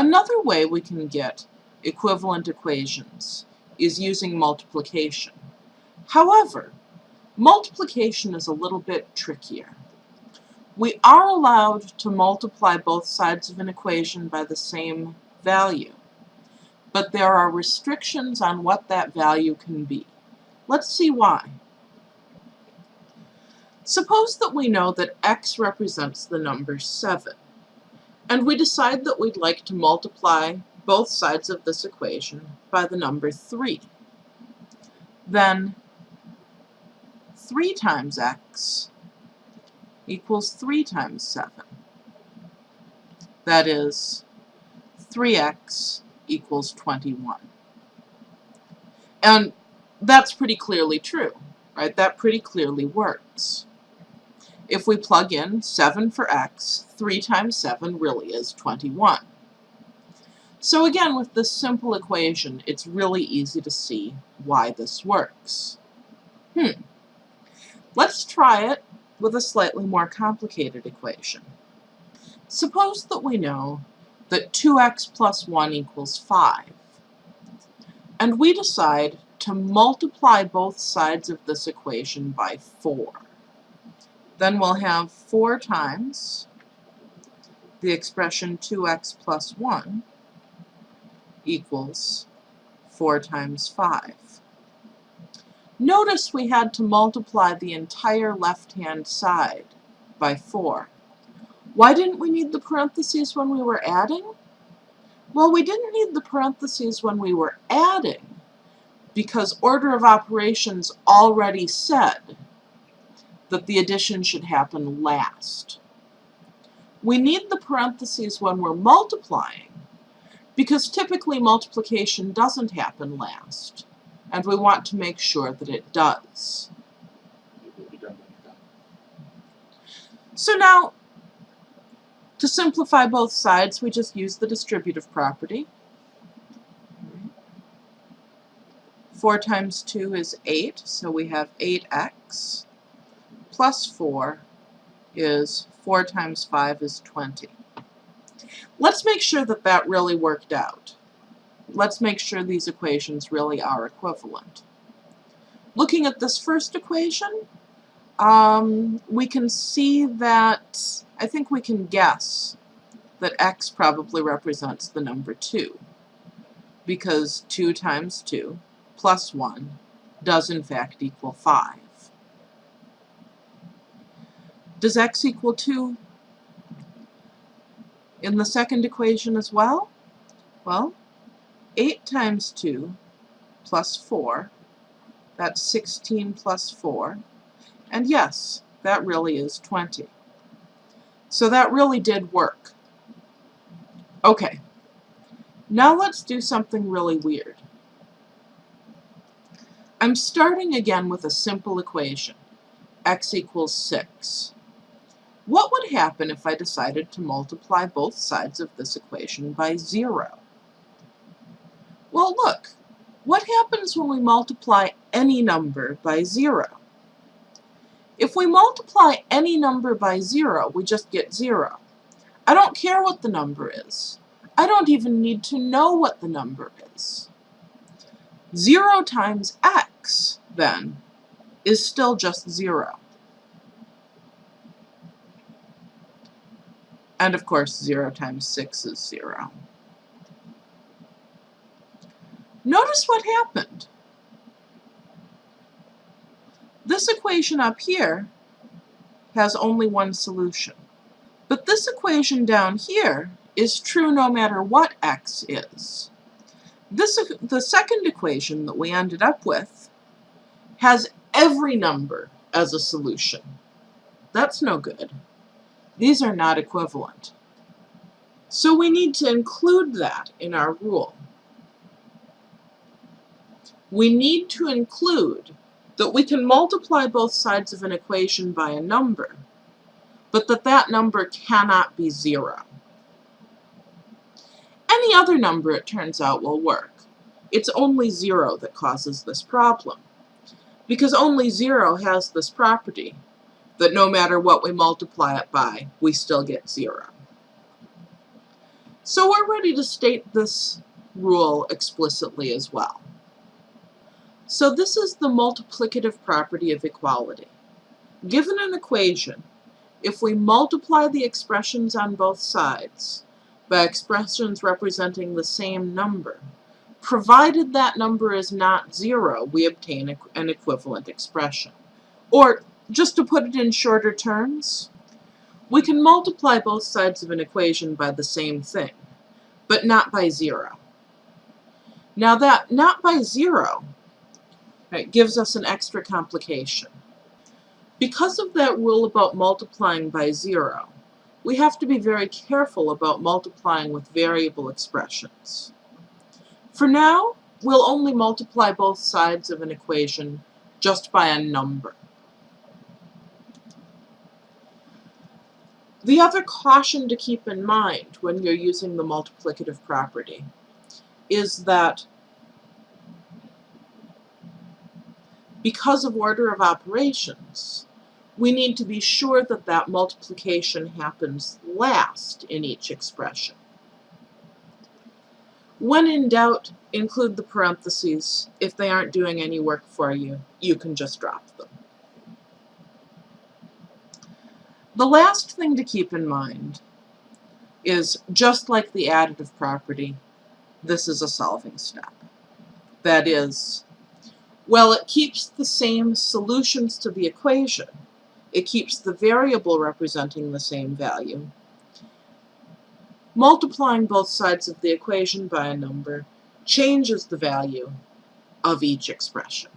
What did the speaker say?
Another way we can get equivalent equations is using multiplication. However, multiplication is a little bit trickier. We are allowed to multiply both sides of an equation by the same value, but there are restrictions on what that value can be. Let's see why. Suppose that we know that x represents the number 7, and we decide that we'd like to multiply both sides of this equation by the number 3. Then 3 times x equals 3 times 7. That is, 3x equals 21. And that's pretty clearly true, right? That pretty clearly works. If we plug in 7 for x, 3 times 7 really is 21. So again, with this simple equation, it's really easy to see why this works. Hmm. Let's try it with a slightly more complicated equation. Suppose that we know that 2x plus 1 equals 5, and we decide to multiply both sides of this equation by 4. Then we'll have 4 times the expression 2x plus 1 equals 4 times 5. Notice we had to multiply the entire left-hand side by 4. Why didn't we need the parentheses when we were adding? Well, we didn't need the parentheses when we were adding because order of operations already said that the addition should happen last. We need the parentheses when we're multiplying because typically multiplication doesn't happen last, and we want to make sure that it does. So now, to simplify both sides, we just use the distributive property. 4 times 2 is 8, so we have 8x plus 4 is 4 times 5 is 20. Let's make sure that that really worked out. Let's make sure these equations really are equivalent. Looking at this first equation, um, we can see that, I think we can guess that x probably represents the number 2, because 2 times 2 plus 1 does in fact equal 5. Does x equal 2 in the second equation as well? Well, 8 times 2 plus 4, that's 16 plus 4, and yes, that really is 20. So that really did work. Okay, now let's do something really weird. I'm starting again with a simple equation, x equals 6. What would happen if I decided to multiply both sides of this equation by 0? Well, look, what happens when we multiply any number by 0? If we multiply any number by 0, we just get 0. I don't care what the number is. I don't even need to know what the number is. 0 times x, then, is still just 0. And of course, 0 times 6 is 0. Notice what happened. This equation up here has only one solution. But this equation down here is true no matter what x is. This, the second equation that we ended up with has every number as a solution. That's no good. These are not equivalent. So we need to include that in our rule. We need to include that we can multiply both sides of an equation by a number, but that that number cannot be zero. Any other number, it turns out, will work. It's only zero that causes this problem, because only zero has this property, that no matter what we multiply it by, we still get 0. So we're ready to state this rule explicitly as well. So this is the multiplicative property of equality. Given an equation, if we multiply the expressions on both sides by expressions representing the same number, provided that number is not zero, we obtain an equivalent expression. Or, just to put it in shorter terms, we can multiply both sides of an equation by the same thing, but not by zero. Now that not by zero right, gives us an extra complication. Because of that rule about multiplying by zero, we have to be very careful about multiplying with variable expressions. For now, we'll only multiply both sides of an equation just by a number. The other caution to keep in mind when you're using the multiplicative property is that because of order of operations, we need to be sure that that multiplication happens last in each expression. When in doubt, include the parentheses. If they aren't doing any work for you, you can just drop them. The last thing to keep in mind is, just like the additive property, this is a solving step. That is, well, it keeps the same solutions to the equation. It keeps the variable representing the same value. Multiplying both sides of the equation by a number changes the value of each expression.